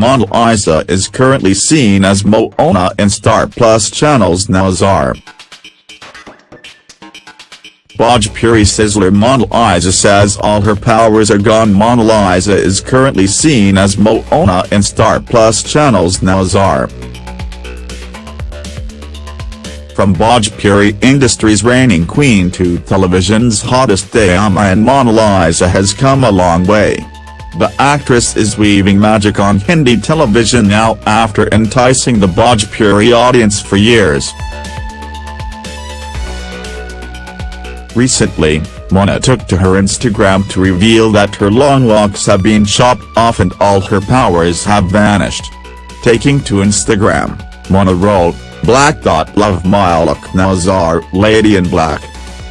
Mona Lisa is currently seen as Mohana in Star Plus channel's Nazar. Bhojpuri Sizzler Mona Lisa says all her powers are gone Mona Lisa is currently seen as Mohana in Star Plus channel's Nazar. From Bhojpuri industry's reigning queen to television's hottest drama and model Isa has come a long way. The actress is weaving magic on Hindi television now after enticing the Bhojpuri audience for years. Recently, Mona took to her Instagram to reveal that her long locks have been chopped off and all her powers have vanished. Taking to Instagram, Mona wrote, Black dot love my look Nazar lady in black.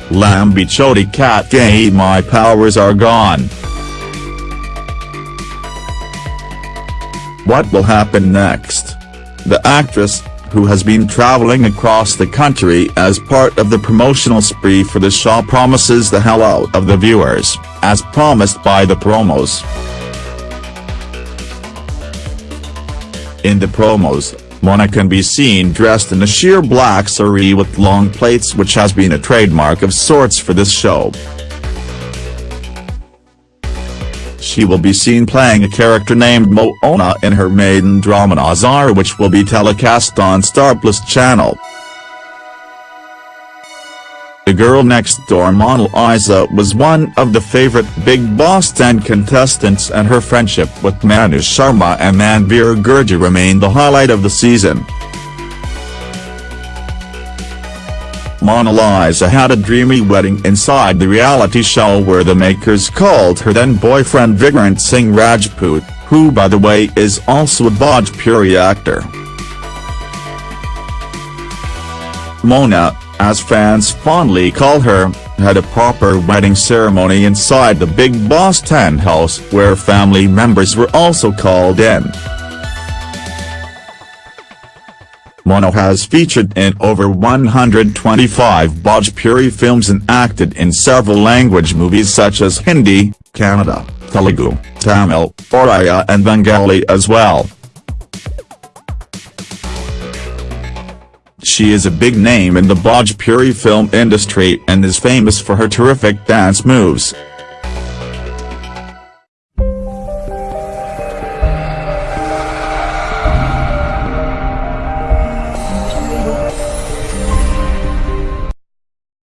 Lambi choti cat gay my powers are gone. What will happen next? The actress, who has been traveling across the country as part of the promotional spree for the show promises the hell out of the viewers, as promised by the promos. In the promos, Mona can be seen dressed in a sheer black saree with long plaits which has been a trademark of sorts for this show. She will be seen playing a character named Mohana in her maiden drama Nazar which will be telecast on Star Plus channel. The girl next door Mona Lisa was one of the favorite Bigg Boss 10 contestants and her friendship with Manu Sharma and Manveer Gurjar remained the highlight of the season. Mona Lisa had a dreamy wedding inside the reality show where the makers called her then-boyfriend Vikrant Singh Rajput, who by the way is also a Bhojpuri actor. Mona, as fans fondly call her, had a proper wedding ceremony inside the Bigg Boss 10 house where family members were also called in. Mona has featured in over 125 Bhojpuri films and acted in several language movies such as Hindi, Kannada, Telugu, Tamil, Oriya and Bengali as well. She is a big name in the Bhojpuri film industry and is famous for her terrific dance moves.